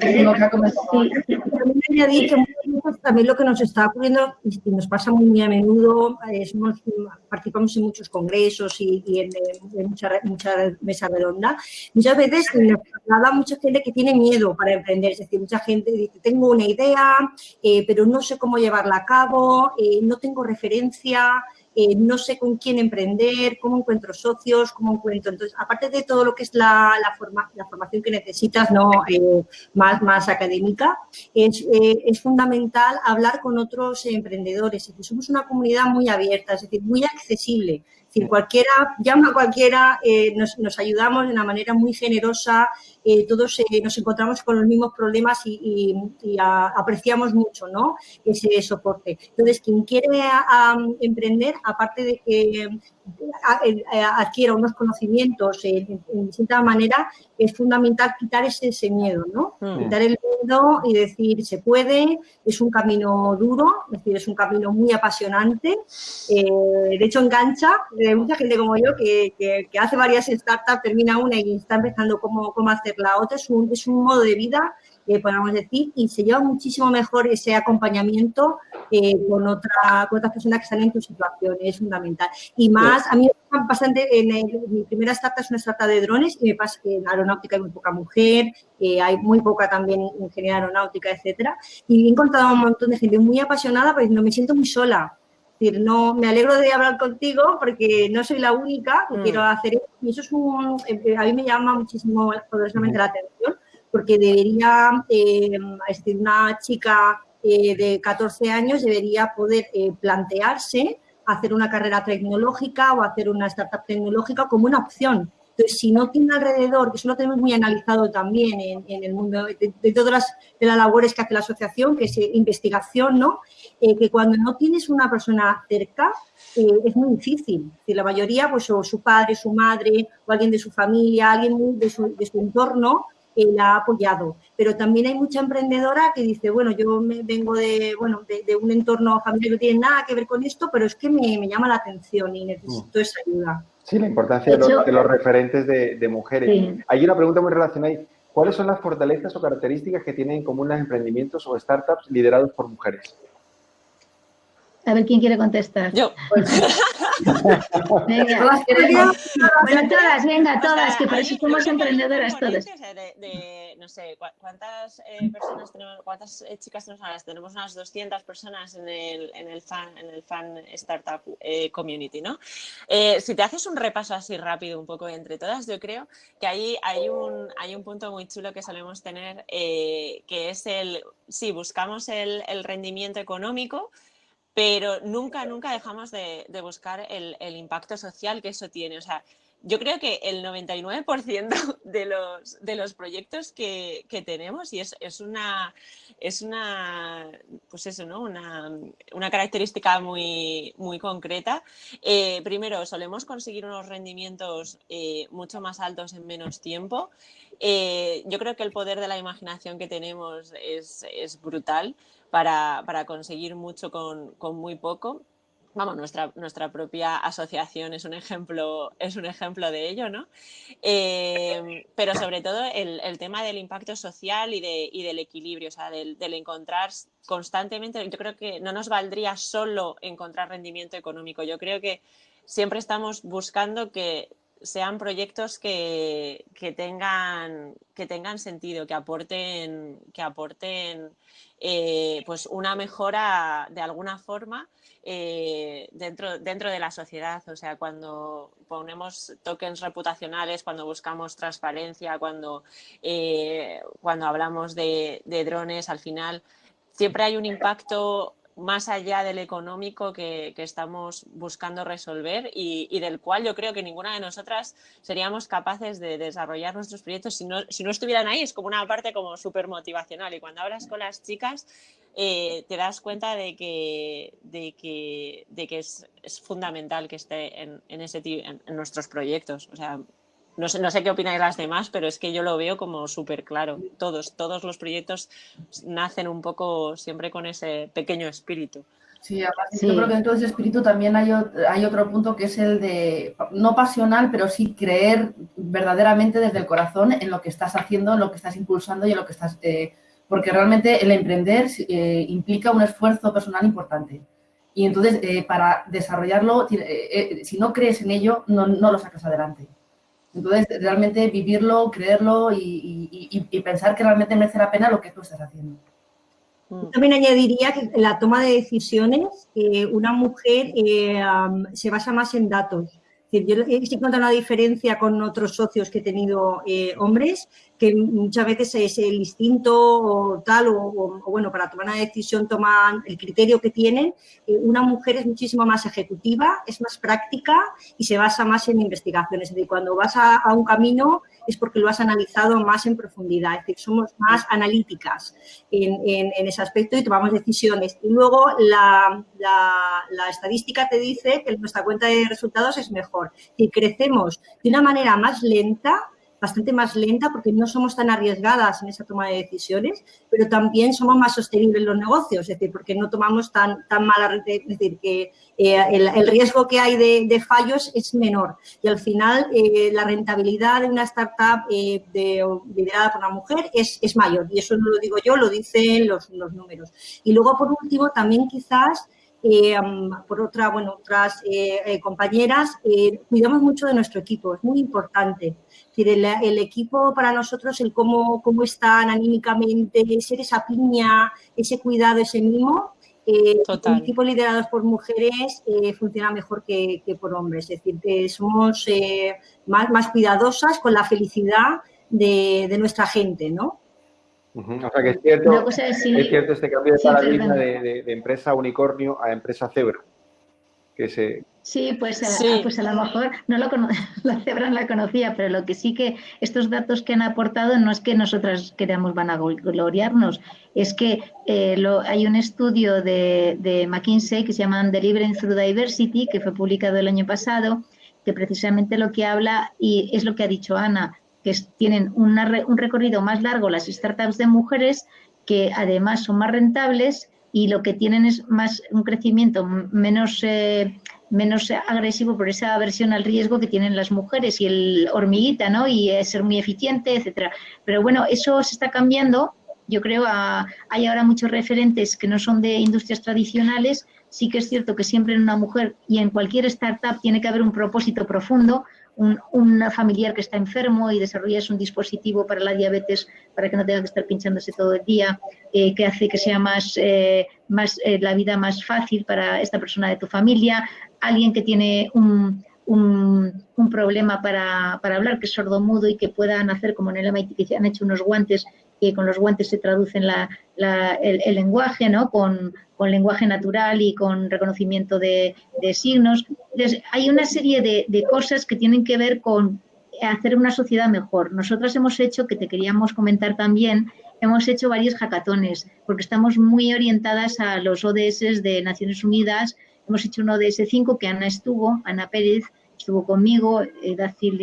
También lo que nos está ocurriendo y nos pasa muy, a menudo, participamos en muchos congresos y, en, muchas mucha mesas redondas, muchas veces nos traslada mucha gente que tiene miedo para emprender, es decir, mucha gente dice, tengo una idea, eh, pero no sé cómo llevarla a cabo, eh, no tengo referencia, eh, no sé con quién emprender, cómo encuentro socios, cómo encuentro... Entonces, aparte de todo lo que es la, la, formación que necesitas, no eh, más, más académica, es, eh, es, fundamental hablar con otros emprendedores. Es decir, somos una comunidad muy abierta, es decir, muy accesible. Decir, cualquiera, llama a cualquiera, nos, nos, ayudamos de una manera muy generosa, eh, todos eh, nos encontramos con los mismos problemas y, y, apreciamos mucho ¿no? ese soporte. Entonces, quien quiere emprender, aparte de que adquiera unos conocimientos en, distinta manera, es fundamental quitar ese, ese miedo, ¿no? Mm. Quitar el miedo y decir, se puede, es un camino duro, es decir, es un camino muy apasionante, de hecho engancha, hay mucha gente como yo que, que, hace varias startups, termina una y está empezando cómo, cómo hacer la otra. Es un, es un modo de vida, eh, podemos decir, y se lleva muchísimo mejor ese acompañamiento eh, con, otra, con otras personas que están en tu situación, es fundamental. Y más, a mí me pasa bastante, en, mi primera startup es una startup de drones y me pasa que en aeronáutica hay muy poca mujer, eh, hay muy poca también ingeniería aeronáutica, etcétera, y he encontrado un montón de gente muy apasionada, pero no me siento muy sola, decir, no, me alegro de hablar contigo porque no soy la única que mm. quiero hacer eso. Y eso es un, eh, a mí me llama muchísimo poderosamente la atención porque debería, eh, una chica eh, de 14 años debería poder eh, plantearse hacer una carrera tecnológica o hacer una startup tecnológica como una opción. Entonces, si no tiene alrededor, que eso lo tenemos muy analizado también en, el mundo de, todas las, de las labores que hace la asociación, que es investigación, ¿no? Eh, que cuando no tienes una persona cerca eh, es muy difícil. La mayoría, pues o su padre, su madre o alguien de su familia, alguien de su, de su entorno, eh, la ha apoyado. Pero también hay mucha emprendedora que dice, bueno, yo me vengo de, bueno, de, un entorno familiar que no tiene nada que ver con esto, pero es que me, llama la atención y necesito mm. esa ayuda. Sí, la importancia de, los, referentes de, mujeres. Hay una pregunta muy relacionada. ¿Cuáles son las fortalezas o características que tienen en común los emprendimientos o startups liderados por mujeres? A ver quién quiere contestar. Yo. venga. Bueno, todas, venga, todas, que por eso somos emprendedoras todas. De, no sé, ¿cuántas eh, personas tenemos, cuántas eh, chicas tenemos ahora? Tenemos unas 200 personas en el, en el, fan, en el fan startup eh, community, ¿no? si te haces un repaso así rápido un poco entre todas, yo creo que ahí hay un, hay un punto muy chulo que solemos tener, que es el, sí, buscamos el, el rendimiento económico, pero nunca, nunca dejamos de, buscar el, impacto social que eso tiene. O sea, yo creo que el 99% de los, de los proyectos que, tenemos, y es, una, es una, pues eso, ¿no? una, característica muy, muy concreta, eh, primero, solemos conseguir unos rendimientos eh, mucho más altos en menos tiempo. Eh, yo creo que el poder de la imaginación que tenemos es, es brutal para, conseguir mucho con, muy poco. Vamos, nuestra, nuestra propia asociación es un ejemplo, es un ejemplo de ello, ¿no? Eh, pero sobre todo el, tema del impacto social y, de, del equilibrio, o sea, del, encontrar constantemente, yo creo que no nos valdría solo encontrar rendimiento económico, yo creo que siempre estamos buscando que sean proyectos que, tengan, que tengan sentido, que aporten, que aporten eh, pues una mejora de alguna forma eh, dentro, dentro de la sociedad. O sea, cuando ponemos tokens reputacionales, cuando buscamos transparencia, cuando, eh, cuando hablamos de, de drones, al final siempre hay un impacto más allá del económico que, estamos buscando resolver y, del cual yo creo que ninguna de nosotras seríamos capaces de desarrollar nuestros proyectos si no, si no estuvieran ahí. Es como una parte como súper motivacional y cuando hablas con las chicas eh, te das cuenta de que, de que, de que es, fundamental que esté en, en ese, en, en nuestros proyectos. O sea, no sé, no sé qué opináis las demás, pero es que yo lo veo como súper claro. Todos, todos los proyectos nacen un poco siempre con ese pequeño espíritu. Sí, yo creo que en todo ese espíritu también hay, hay otro punto que es el de, no pasional, pero sí creer verdaderamente desde el corazón en lo que estás haciendo, en lo que estás impulsando y en lo que estás... Eh, porque realmente el emprender eh, implica un esfuerzo personal importante. Y entonces, eh, para desarrollarlo, si no crees en ello, no, no lo sacas adelante. Entonces, realmente vivirlo, creerlo y, pensar que realmente merece la pena lo que tú estás haciendo. También añadiría que la toma de decisiones, eh, una mujer eh, se basa más en datos. Yo he encontrado una diferencia con otros socios que he tenido eh, hombres, que muchas veces es el instinto o tal, o, bueno, para tomar una decisión toman el criterio que tienen. Eh, una mujer es muchísimo más ejecutiva, es más práctica y se basa más en investigaciones. Es decir, cuando vas a, un camino es porque lo has analizado más en profundidad, es decir, somos más analíticas en, ese aspecto y tomamos decisiones. Y luego la, la estadística te dice que nuestra cuenta de resultados es mejor si crecemos de una manera más lenta, bastante más lenta porque no somos tan arriesgadas en esa toma de decisiones, pero también somos más sostenibles en los negocios, es decir, porque no tomamos tan, tan mala, es decir, que eh, el, riesgo que hay de, fallos es menor y al final eh, la rentabilidad de una startup eh, liderada por una mujer es, es, mayor y eso no lo digo yo, lo dicen los, los números. Y luego, por último, también quizás eh, por otra, bueno, otras eh, eh, compañeras, cuidamos mucho de nuestro equipo, es muy importante. decir, el, equipo para nosotros, el cómo, cómo están anímicamente, ser esa piña, ese cuidado, ese mimo, el equipo liderados por mujeres funciona mejor que, por hombres. Es decir, que somos más, más cuidadosas con la felicidad de, de nuestra gente, ¿no? O sea que es cierto, es, cierto este cambio de paradigma de, empresa unicornio a empresa cebra. Que se... Sí, pues, a, pues a lo mejor no lo la cebra no la conocía, pero lo que sí que estos datos que han aportado no es que nosotras queramos vanagloriarnos, es que eh, lo, hay un estudio de, de McKinsey que se llama Delivering Through Diversity, que fue publicado el año pasado, que precisamente lo que habla, y es lo que ha dicho Ana, que tienen un recorrido más largo las startups de mujeres, que además son más rentables y lo que tienen es más un crecimiento menos, eh, menos agresivo por esa aversión al riesgo que tienen las mujeres y el hormiguita, ¿no? Y ser muy eficiente, etcétera. Pero bueno, eso se está cambiando. Yo creo a, hay ahora muchos referentes que no son de industrias tradicionales. Sí que es cierto que siempre en una mujer y en cualquier startup tiene que haber un propósito profundo, un, familiar que está enfermo y desarrollas un dispositivo para la diabetes para que no tenga que estar pinchándose todo el día, eh, que hace que sea más, eh, más eh, la vida más fácil para esta persona de tu familia, alguien que tiene un, un, problema para, para, hablar, que es sordomudo y que puedan hacer como en el MIT, que han hecho unos guantes, que con los guantes se traducen la, el, lenguaje, ¿no? Con, con lenguaje natural y con reconocimiento de, signos. hay una serie de, cosas que tienen que ver con hacer una sociedad mejor. Nosotras hemos hecho, que te queríamos comentar también, hemos hecho varios hackatones, porque estamos muy orientadas a los ODS de Naciones Unidas. Hemos hecho un ODS 5 que Ana estuvo, Ana Pérez estuvo conmigo, eh, Dacil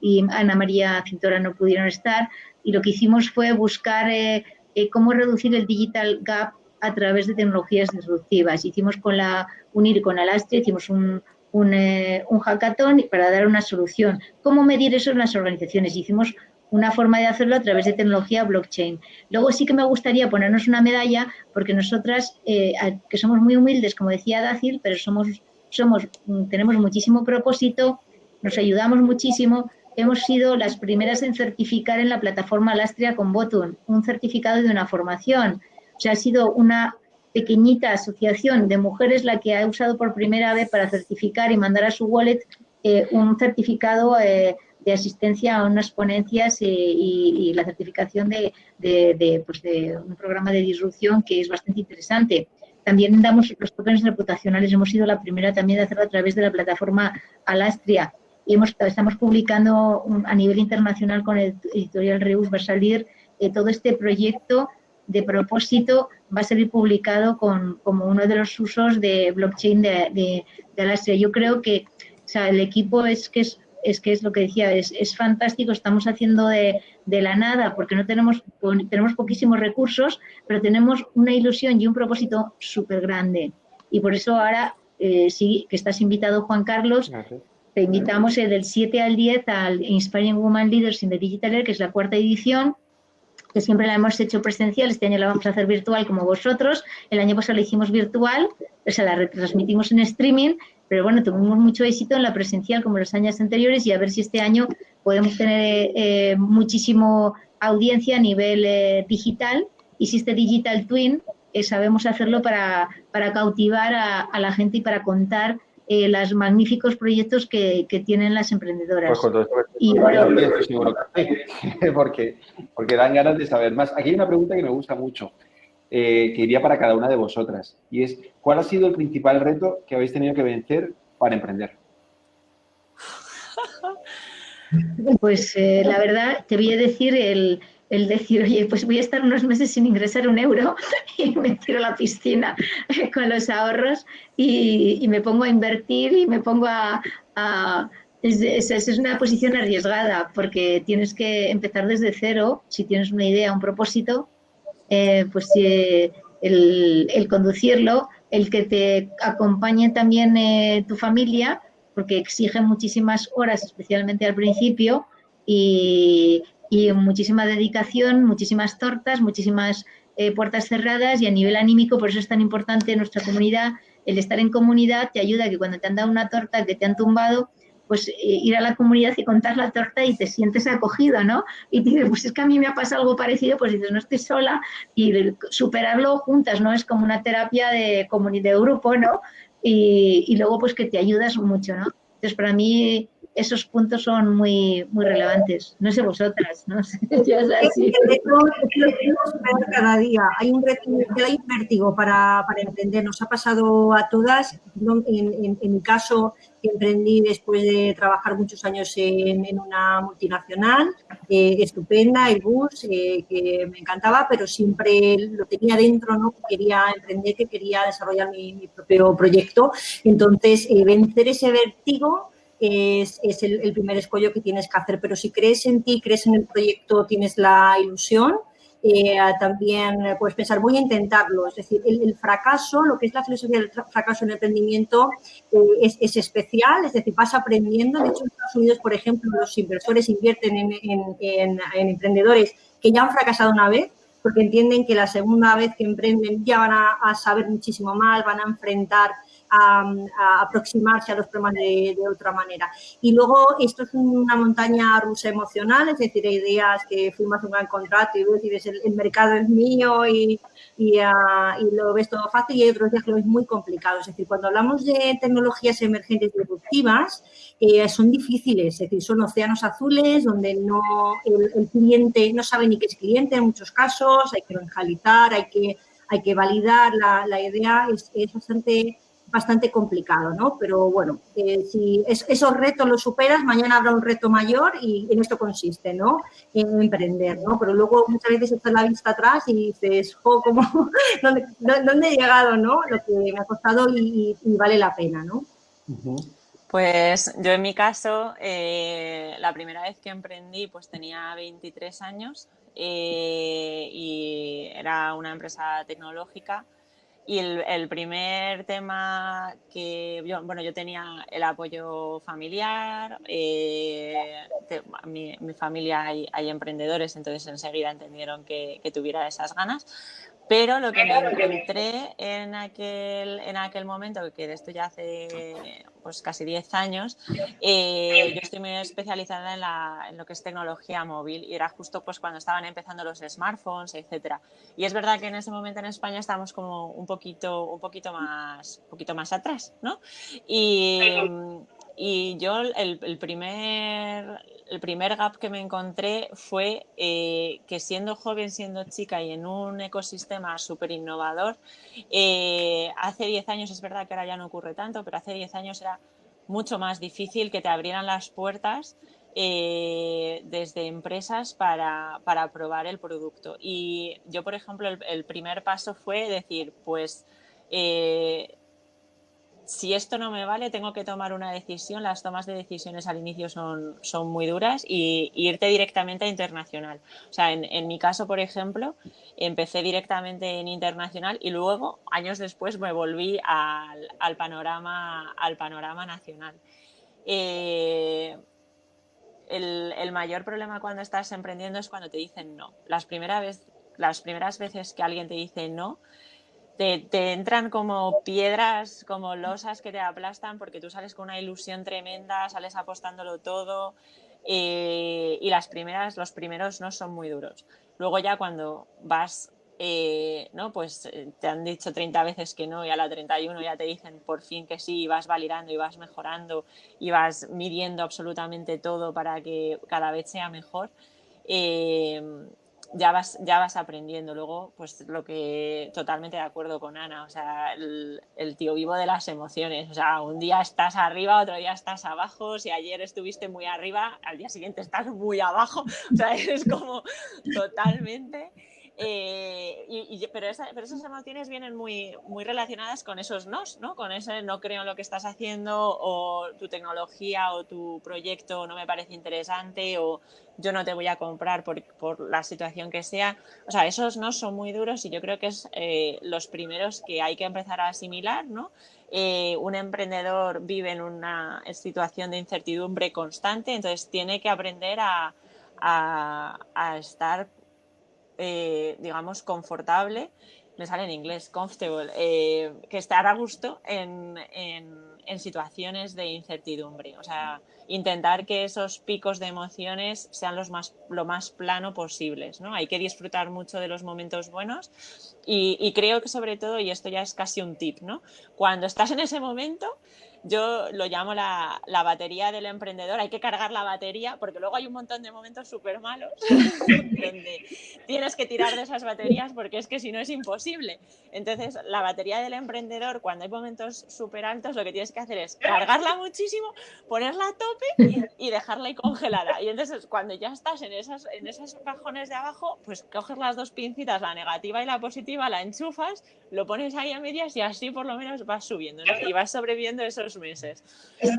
y, Ana María Cintora no pudieron estar, y lo que hicimos fue buscar eh, eh, cómo reducir el digital gap a través de tecnologías disruptivas. Hicimos con la UNIR con Alastria, hicimos eh, un, hackathon para dar una solución. ¿Cómo medir eso en las organizaciones? Hicimos una forma de hacerlo a través de tecnología blockchain. Luego sí que me gustaría ponernos una medalla porque nosotras, eh, que somos muy humildes, como decía Dacil, pero somos, somos, tenemos muchísimo propósito, nos ayudamos muchísimo, hemos sido las primeras en certificar en la plataforma Alastria con Botun, un certificado de una formación. Ha sido una pequeñita asociación de mujeres la que ha usado por primera vez para certificar y mandar a su wallet eh, un certificado eh, de asistencia a unas ponencias eh, y, la certificación pues de, un programa de disrupción que es bastante interesante. También damos los tokens reputacionales, hemos sido la primera también de hacerlo a través de la plataforma Alastria y hemos, estamos publicando a nivel internacional con el editorial Reus va a salir todo este proyecto de propósito va a ser publicado con, como uno de los usos de blockchain de, de, Yo creo que el equipo es que es, es que es lo que decía, es, es fantástico, estamos haciendo de, de, la nada porque no tenemos, tenemos poquísimos recursos, pero tenemos una ilusión y un propósito súper grande. Y por eso ahora eh, sí que estás invitado, Juan Carlos, te invitamos el del 7 al 10 al Inspiring Woman Leaders in the Digital Era, que es la cuarta edición, que siempre la hemos hecho presencial, este año la vamos a hacer virtual como vosotros, el año pasado la hicimos virtual, o sea, la retransmitimos en streaming, pero bueno, tuvimos mucho éxito en la presencial como los años anteriores y a ver si este año podemos tener eh, muchísimo audiencia a nivel eh, digital. Y si este Digital Twin eh, sabemos hacerlo para, para cautivar a, a la gente y para contar eh, los magníficos proyectos que, tienen las emprendedoras. Pues y porque, porque dan ganas de saber más. Aquí hay una pregunta que me gusta mucho, eh, que iría para cada una de vosotras, y es, ¿cuál ha sido el principal reto que habéis tenido que vencer para emprender? Pues eh, la verdad, te voy a decir el, el decir, oye, pues voy a estar unos meses sin ingresar un euro y me tiro a la piscina con los ahorros y, me pongo a invertir y me pongo a... es, es, una posición arriesgada porque tienes que empezar desde cero, si tienes una idea, un propósito, eh, pues el, el, conducirlo, el que te acompañe también eh, tu familia, porque exige muchísimas horas, especialmente al principio, y, y muchísima dedicación, muchísimas tortas, muchísimas eh, puertas cerradas y a nivel anímico, por eso es tan importante nuestra comunidad, el estar en comunidad te ayuda a que cuando te han dado una torta que te han tumbado, pues eh, ir a la comunidad y contar la torta y te sientes acogido, ¿no? Y dices, pues es que a mí me ha pasado algo parecido, pues dices, no estoy sola y superarlo juntas, ¿no? Es como una terapia de de grupo, ¿no? Y, y luego pues que te ayudas mucho, ¿no? Entonces para mí esos puntos son muy, muy relevantes. No sé vosotras, no sé, yo es así. cada día. Hay un hay un vértigo para, para, emprender. Nos ha pasado a todas. En, en, mi caso, emprendí después de trabajar muchos años en, en una multinacional, eh, estupenda, el bus, eh, que me encantaba, pero siempre lo tenía dentro, ¿no? Quería emprender, que quería desarrollar mi, mi propio proyecto. Entonces, eh, vencer ese vértigo es, el, primer escollo que tienes que hacer. Pero si crees en ti, crees en el proyecto, tienes la ilusión, eh, también puedes pensar, voy a intentarlo. Es decir, el, fracaso, lo que es la filosofía del fracaso en el emprendimiento eh, es, especial, es decir, vas aprendiendo. De hecho, en Estados Unidos, por ejemplo, los inversores invierten en, emprendedores que ya han fracasado una vez porque entienden que la segunda vez que emprenden ya van a saber muchísimo más, van a enfrentar a, aproximarse a los problemas de, otra manera. Y luego esto es una montaña rusa emocional, es decir, hay días que firmas un gran contrato y ves el, el mercado es mío y, ah, y, lo ves todo fácil y hay otros días que lo ves muy complicado. Es decir, cuando hablamos de tecnologías emergentes disruptivas, eh, son difíciles, es decir, son océanos azules donde no el, cliente no sabe ni qué es cliente en muchos casos, hay que evangelizar, hay que, hay que validar la, la idea, es, es bastante bastante complicado, ¿no? Pero bueno, eh, si esos retos los superas, mañana habrá un reto mayor y en esto consiste, ¿no? En emprender, ¿no? Pero luego muchas veces echas la vista atrás y dices, jo, ¿cómo, dónde, he llegado, no? Lo que me ha costado y, vale la pena, ¿no? Pues yo en mi caso, eh, la primera vez que emprendí, pues tenía 23 años eh, y era una empresa tecnológica y el, primer tema que yo, bueno, yo tenía el apoyo familiar, eh, mi, familia hay, emprendedores, entonces enseguida entendieron que, tuviera esas ganas. Pero lo que me encontré en aquel, en aquel momento, que de esto ya hace pues casi 10 años, eh, yo estoy muy especializada en, la, en, lo que es tecnología móvil y era justo pues cuando estaban empezando los smartphones, etcétera. Y es verdad que en ese momento en España estábamos como un poquito, un poquito, más, un poquito más atrás, ¿no? Y, y yo el, primer, el primer gap que me encontré fue eh, que siendo joven, siendo chica y en un ecosistema súper innovador, eh, hace 10 años, es verdad que ahora ya no ocurre tanto, pero hace 10 años era mucho más difícil que te abrieran las puertas eh, desde empresas para, para, probar el producto. Y yo, por ejemplo, el, primer paso fue decir, pues si esto no me vale, tengo que tomar una decisión. Las tomas de decisiones al inicio son, son muy duras y, irte directamente a internacional. O sea, en, mi caso, por ejemplo, empecé directamente en internacional y luego, años después, me volví al, panorama, al panorama nacional. Eh, el, el, mayor problema cuando estás emprendiendo es cuando te dicen no. Las, vez, las primeras veces que alguien te dice no, te, entran como piedras, como losas que te aplastan porque tú sales con una ilusión tremenda, sales apostándolo todo eh, y las primeras, los primeros no son muy duros. Luego ya cuando vas, eh, ¿no? Pues eh, te han dicho 30 veces que no y a la 31 ya te dicen por fin que sí y vas validando y vas mejorando y vas midiendo absolutamente todo para que cada vez sea mejor ya vas, ya vas aprendiendo. Luego, pues lo que totalmente de acuerdo con Ana, o sea, el, tío vivo de las emociones. O sea, un día estás arriba, otro día estás abajo. Si ayer estuviste muy arriba, al día siguiente estás muy abajo. O sea, es como totalmente. Eh, pero, esas emociones vienen muy, muy relacionadas con esos nos, ¿no? Con ese no creo en lo que estás haciendo o tu tecnología o tu proyecto no me parece interesante o yo no te voy a comprar por, la situación que sea. O sea, esos no son muy duros y yo creo que es eh, los primeros que hay que empezar a asimilar, ¿no? Eh, un emprendedor vive en una situación de incertidumbre constante, entonces tiene que aprender a estar eh, digamos, confortable, me sale en inglés, comfortable, eh, que estar a gusto en, situaciones de incertidumbre. O sea, intentar que esos picos de emociones sean los más, lo más plano posibles. ¿no? Hay que disfrutar mucho de los momentos buenos y, y creo que sobre todo, y esto ya es casi un tip, ¿no? cuando estás en ese momento, yo lo llamo la, la, batería del emprendedor. Hay que cargar la batería porque luego hay un montón de momentos súper malos donde tienes que tirar de esas baterías porque es que si no es imposible. Entonces, la batería del emprendedor, cuando hay momentos súper altos, lo que tienes que hacer es cargarla muchísimo, ponerla a tope y dejarla ahí congelada. Y entonces, cuando ya estás en, esas, en esos cajones de abajo, pues coges las dos pincitas, la negativa y la positiva, la enchufas, lo pones ahí a medias y así por lo menos vas subiendo y vas sobreviviendo esos meses.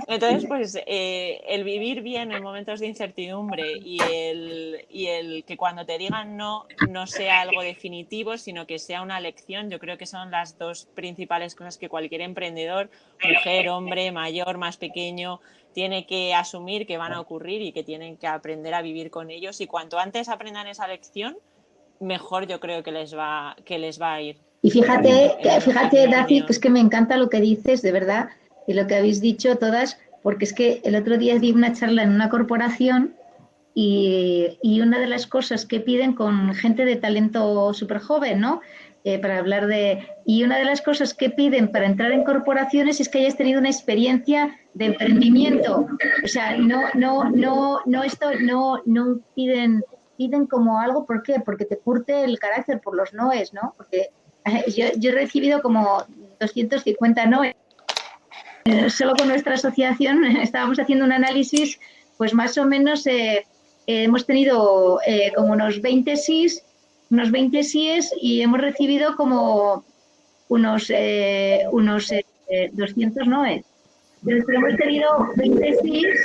Entonces, pues eh, el vivir bien en momentos de incertidumbre y el, y el que cuando te digan no, no sea algo definitivo, sino que sea una lección, yo creo que son las dos principales cosas que cualquier emprendedor, mujer, hombre, mayor, más pequeño, tiene que asumir que van a ocurrir y que tienen que aprender a vivir con ellos. Y cuanto antes aprendan esa lección, mejor yo creo que les va, que les va a ir. Y fíjate, fíjate, Daci, que es que me encanta lo que dices, de verdad, y lo que habéis dicho todas, porque es que el otro día di una charla en una corporación y, y una de las cosas que piden con gente de talento súper joven, ¿no? Eh, para hablar de... Y una de las cosas que piden para entrar en corporaciones es que hayas tenido una experiencia de emprendimiento. O sea, no, no, no, no, esto, no, no piden, piden como algo, ¿por qué? Porque te curte el carácter por los noes, ¿no? Porque yo he recibido como 250 noes. Eh, solo con nuestra asociación estábamos haciendo un análisis, pues más o menos hemos tenido como unos 20 SIS unos 20 síes y hemos recibido como unos, eh, unos 200 eh, noes. Pero hemos tenido 20 síes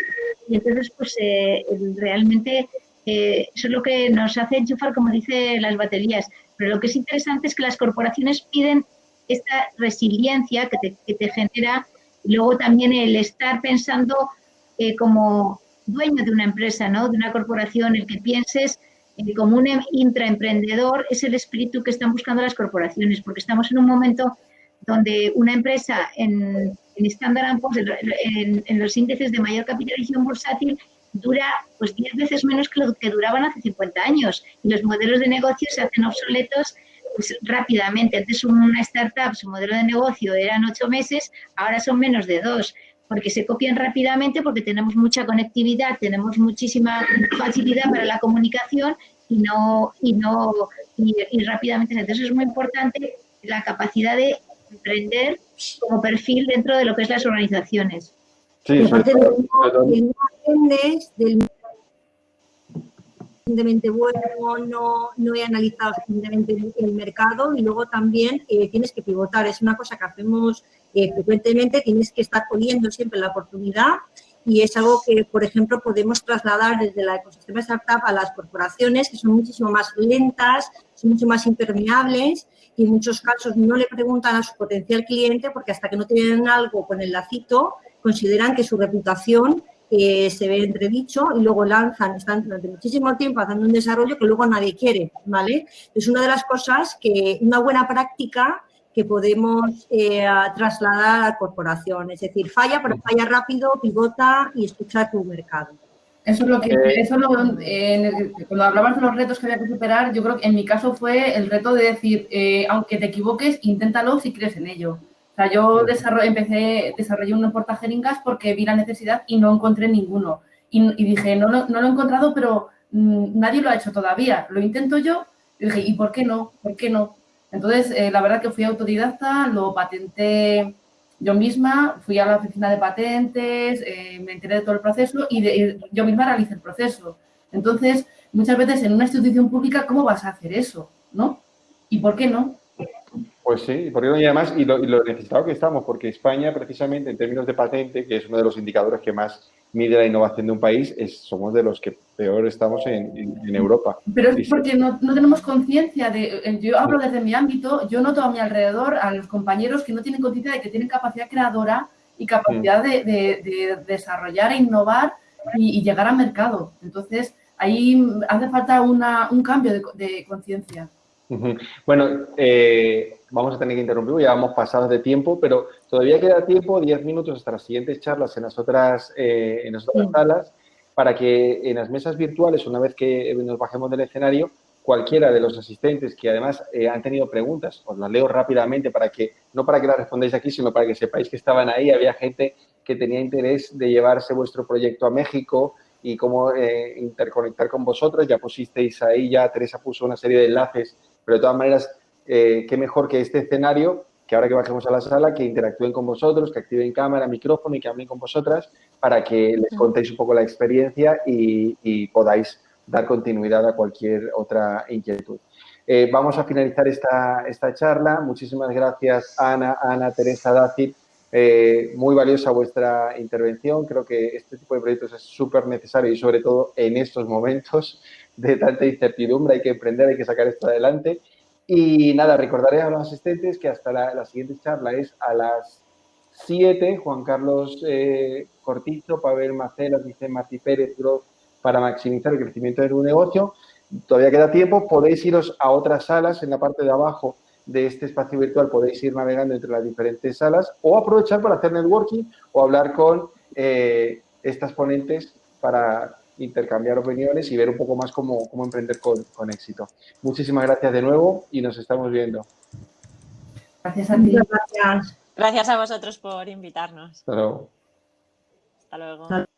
y entonces pues eh, realmente eso es lo que nos hace enchufar, como dice las baterías. Pero lo que es interesante es que las corporaciones piden esta resiliencia que te, genera luego también el estar pensando como dueño de una empresa, ¿no? de una corporación, el que pienses como un intraemprendedor es el espíritu que están buscando las corporaciones, porque estamos en un momento donde una empresa en, en Standard Poor's, en, en, los índices de mayor capitalización bursátil, dura pues 10 veces menos que lo que duraban hace 50 años y los modelos de negocio se hacen obsoletos pues, rápidamente. Antes una startup, su modelo de negocio eran 8 meses, ahora son menos de 2 porque se copian rápidamente, porque tenemos mucha conectividad, tenemos muchísima facilidad para la comunicación y no y no y, rápidamente. Entonces es muy importante la capacidad de emprender como perfil dentro de lo que es las organizaciones. Sí, aparte no aprendes del suficientemente bueno, no, no he analizado suficientemente el mercado y luego también eh, tienes que pivotar. Es una cosa que hacemos eh, frecuentemente, tienes que estar poniendo siempre la oportunidad y es algo que, por ejemplo, podemos trasladar desde la ecosistema startup a las corporaciones, que son muchísimo más lentas, son mucho más impermeables y en muchos casos no le preguntan a su potencial cliente porque hasta que no tienen algo con el lacito, consideran que su reputación eh, se ve entredicho y luego lanzan, están durante muchísimo tiempo haciendo un desarrollo que luego nadie quiere, ¿vale? Es una de las cosas que una buena práctica que podemos eh, trasladar a la corporación. Es decir, falla, pero falla rápido, pivota y escucha tu mercado. Eso es lo que, eh. eso lo, cuando hablabas de los retos que había que superar, yo creo que en mi caso fue el reto de decir, aunque te equivoques, inténtalo si crees en ello sea, yo empecé, desarrollé un portajeringas porque vi la necesidad y no encontré ninguno. Y, dije, no, no, lo he encontrado, pero mm, nadie lo ha hecho todavía. Lo intento yo. Y dije, ¿y por qué no? ¿Por qué no? Entonces, eh, la verdad que fui autodidacta, lo patenté yo misma, fui a la oficina de patentes, eh, me enteré de todo el proceso y, yo misma realicé el proceso. Entonces, muchas veces en una institución pública, ¿cómo vas a hacer eso? ¿No? ¿Y por qué no? Pues sí, porque y además, y lo, y lo, necesitado que estamos, porque España, precisamente en términos de patente, que es uno de los indicadores que más mide la innovación de un país, es, somos de los que peor estamos en, en, Europa. Pero es porque no, no tenemos conciencia de, eh, yo hablo desde mi ámbito, yo noto a mi alrededor a los compañeros que no tienen conciencia de que tienen capacidad creadora y capacidad de, de, de, desarrollar e innovar y, y, llegar al mercado. Entonces, ahí hace falta una, un cambio de conciencia. Bueno, eh, vamos a tener que interrumpir, ya vamos pasados de tiempo, pero todavía queda tiempo, 10 minutos hasta las siguientes charlas en las otras, eh, en las otras salas, para que en las mesas virtuales, una vez que nos bajemos del escenario, cualquiera de los asistentes que además eh, han tenido preguntas, os las leo rápidamente para que, no para que las respondáis aquí, sino para que sepáis que estaban ahí, había gente que tenía interés de llevarse vuestro proyecto a México, y cómo interconectar con vosotros. Ya pusisteis ahí, ya Teresa puso una serie de enlaces pero de todas maneras, eh, qué mejor que este escenario, que ahora que bajemos a la sala, que interactúen con vosotros, que activen cámara, micrófono y que hablen con vosotras para que les contéis un poco la experiencia y, podáis dar continuidad a cualquier otra inquietud. Eh, vamos a finalizar esta, esta charla. Muchísimas gracias, Ana, Ana, Teresa, Dacit, Eh, muy valiosa vuestra intervención. Creo que este tipo de proyectos es súper necesario y sobre todo en estos momentos de tanta incertidumbre hay que emprender, hay que sacar esto adelante. Y nada, recordaré a los asistentes que hasta la, siguiente charla es a las 7. Juan Carlos eh, Cortizo, Pavel Macelas, Vicente Martí Pérez, para maximizar el crecimiento de tu negocio. Todavía queda tiempo, podéis iros a otras salas en la parte de abajo de este espacio virtual podéis ir navegando entre las diferentes salas o aprovechar para hacer networking o hablar con eh, estas ponentes para intercambiar opiniones y ver un poco más cómo, cómo emprender con, con, éxito. Muchísimas gracias de nuevo y nos estamos viendo. Gracias a ti. Gracias. Gracias a vosotros por invitarnos. Hasta luego. Hasta luego.